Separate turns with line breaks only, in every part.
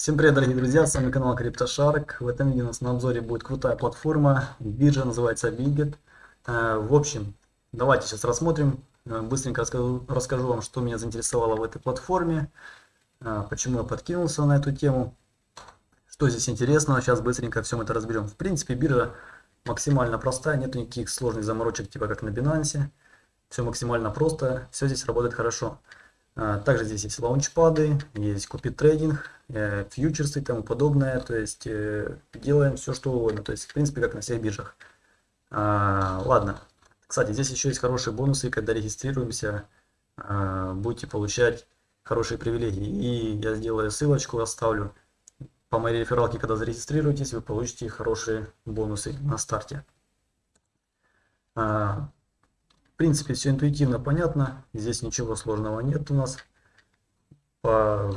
Всем привет, дорогие друзья, с вами канал CryptoShark. В этом видео у нас на обзоре будет крутая платформа, биржа называется Bitget. Э, в общем, давайте сейчас рассмотрим, э, быстренько расскажу, расскажу вам, что меня заинтересовало в этой платформе, э, почему я подкинулся на эту тему, что здесь интересного, сейчас быстренько всем это разберем. В принципе, биржа максимально простая, нет никаких сложных заморочек, типа как на Binance. Все максимально просто, все здесь работает хорошо. Также здесь есть лаунчпады, есть купи трейдинг, э, фьючерсы и тому подобное. То есть э, делаем все, что угодно. То есть, в принципе, как на всех биржах. А, ладно. Кстати, здесь еще есть хорошие бонусы, когда регистрируемся, а, будете получать хорошие привилегии. И я сделаю ссылочку, оставлю. По моей рефералке, когда зарегистрируетесь, вы получите хорошие бонусы на старте принципе, все интуитивно понятно. Здесь ничего сложного нет у нас. По,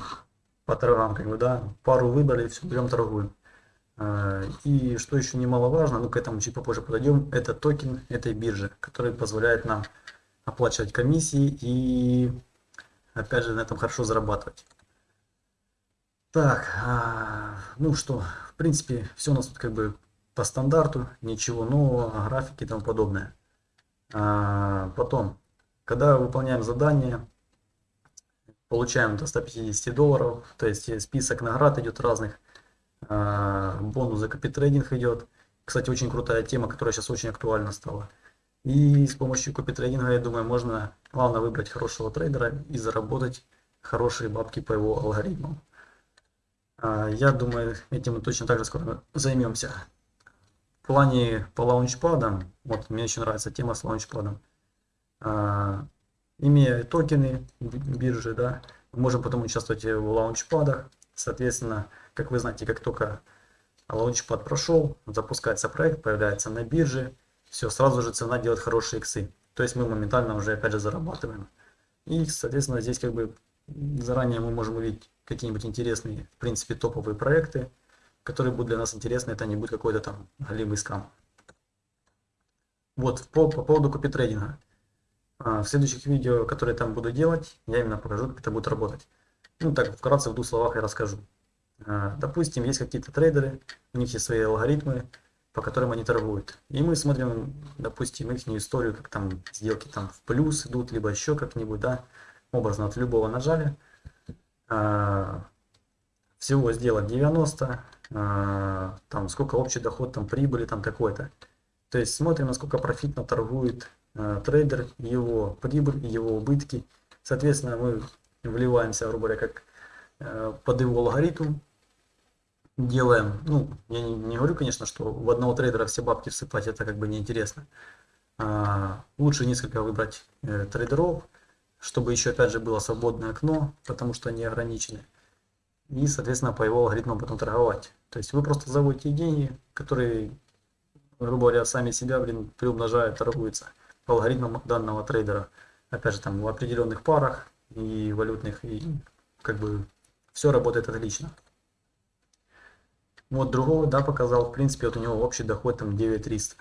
по торгам, как бы, да, пару выбрали, все, берем торгуем. А, и что еще немаловажно, ну к этому чуть попозже подойдем, это токен этой биржи, который позволяет нам оплачивать комиссии и опять же на этом хорошо зарабатывать. Так, а, ну что, в принципе, все у нас тут как бы по стандарту, ничего нового, графики и тому подобное. А, потом, когда выполняем задание, получаем до 150 долларов, то есть список наград идет разных, а, бонус за копитрейдинг идет. Кстати, очень крутая тема, которая сейчас очень актуальна стала. И с помощью копитрейдинга, я думаю, можно главное выбрать хорошего трейдера и заработать хорошие бабки по его алгоритмам. А, я думаю, этим мы точно так же скоро займемся плане по лаунчпадам, вот мне еще нравится тема с лаунчпадом, а, имея токены биржи, да, мы можем потом участвовать в лаунчпадах, соответственно, как вы знаете, как только лаунчпад прошел, запускается проект, появляется на бирже, все, сразу же цена делает хорошие иксы, то есть мы моментально уже опять же зарабатываем. И, соответственно, здесь как бы заранее мы можем увидеть какие-нибудь интересные, в принципе, топовые проекты, которые будут для нас интересны, это не будет какой-то там галимый скам. Вот, по, по поводу копитрейдинга. А, в следующих видео, которые там буду делать, я именно покажу, как это будет работать. Ну, так, вкратце, в двух словах я расскажу. А, допустим, есть какие-то трейдеры, у них есть свои алгоритмы, по которым они торгуют. И мы смотрим, допустим, их историю, как там сделки там в плюс идут, либо еще как-нибудь, да, образно от любого нажали. А, всего сделать 90, а, там сколько общий доход, там прибыли, там такой-то. То есть смотрим, насколько профитно торгует а, трейдер, его прибыль, его убытки. Соответственно, мы вливаемся, грубо говоря, как а, под его алгоритм, делаем, ну, я не, не говорю, конечно, что в одного трейдера все бабки всыпать, это как бы неинтересно. А, лучше несколько выбрать э, трейдеров, чтобы еще опять же было свободное окно, потому что они ограничены и, соответственно, по его алгоритмам потом торговать. То есть вы просто заводите деньги, которые, грубо говоря, сами себя, блин, приумножают, торгуются по алгоритмам данного трейдера. Опять же, там в определенных парах и валютных, и как бы все работает отлично. Вот другого, да, показал, в принципе, вот у него общий доход там 9300.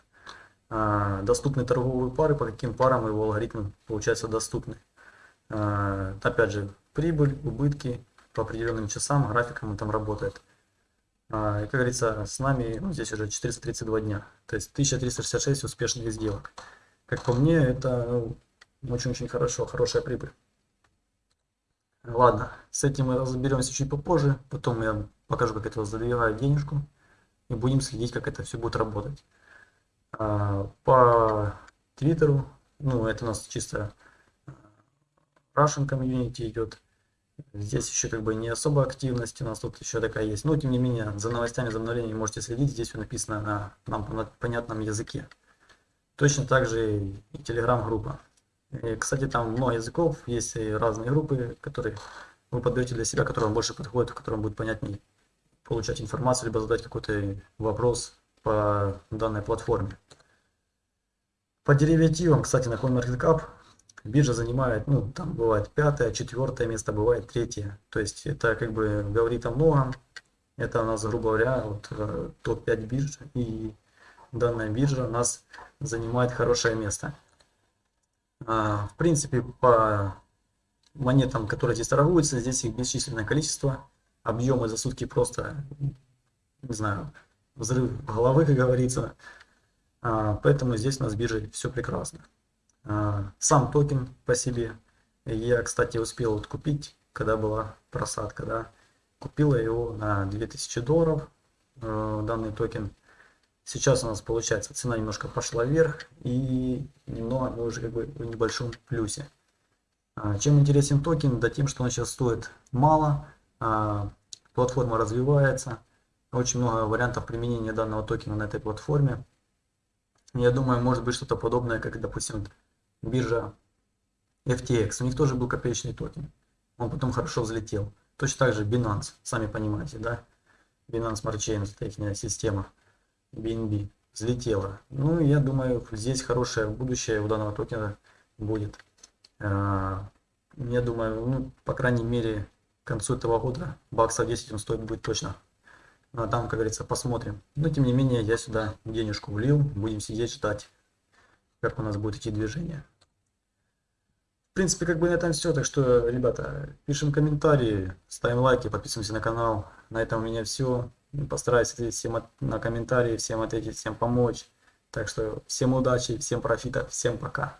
А, доступны торговые пары, по каким парам его алгоритмы, получается, доступны. А, опять же, прибыль, убытки, по определенным часам, графикам он там работает. А, и, как говорится, с нами ну, здесь уже 432 дня, то есть 1366 успешных сделок. Как по мне, это очень-очень ну, хорошо, хорошая прибыль. Ладно, с этим мы разберемся чуть попозже, потом я покажу, как это задвигаю денежку, и будем следить, как это все будет работать. А, по Твиттеру, ну это у нас чисто Russian комьюнити идет, Здесь еще как бы не особо активность у нас тут еще такая есть. Но тем не менее, за новостями, за обновлениями можете следить. Здесь все написано на нам понятном языке. Точно так же и телеграм-группа. Кстати, там много языков, есть разные группы, которые вы подберете для себя, которые вам больше подходят, в котором будет понятнее получать информацию, либо задать какой-то вопрос по данной платформе. По деривативам, кстати, на CoinMarketCap биржа занимает, ну, там бывает пятое, четвертое место, бывает третье. То есть это как бы говорит о многом. Это у нас, грубо говоря, вот э, топ-5 бирж, и данная биржа у нас занимает хорошее место. А, в принципе, по монетам, которые здесь торгуются, здесь их бесчисленное количество. объемы за сутки просто, не знаю, взрыв головы, как говорится. А, поэтому здесь у нас с биржей все прекрасно. А, сам токен по себе. Я, кстати, успел вот купить, когда была просадка, да. Купила его на 2000 долларов, э, данный токен. Сейчас у нас получается цена немножко пошла вверх и немного мы уже как бы в небольшом плюсе. А, чем интересен токен? Да тем, что он сейчас стоит мало, а, платформа развивается, очень много вариантов применения данного токена на этой платформе. Я думаю, может быть что-то подобное, как, допустим, биржа FTX. У них тоже был копеечный токен. Он потом хорошо взлетел. Точно так же Binance, сами понимаете, да? Binance Smart Chain, это система. BNB взлетела. Ну, я думаю, здесь хорошее будущее у данного токена будет. А, я думаю, ну, по крайней мере, к концу этого года баксов 10 он стоит будет точно. Ну, а там, как говорится, посмотрим. Но, тем не менее, я сюда денежку влил. Будем сидеть, ждать, как у нас будет идти движение. Принципе, как бы на этом все. Так что, ребята, пишем комментарии, ставим лайки, подписываемся на канал. На этом у меня все. Постараюсь ответить всем на комментарии, всем ответить, всем помочь. Так что всем удачи, всем профита, всем пока.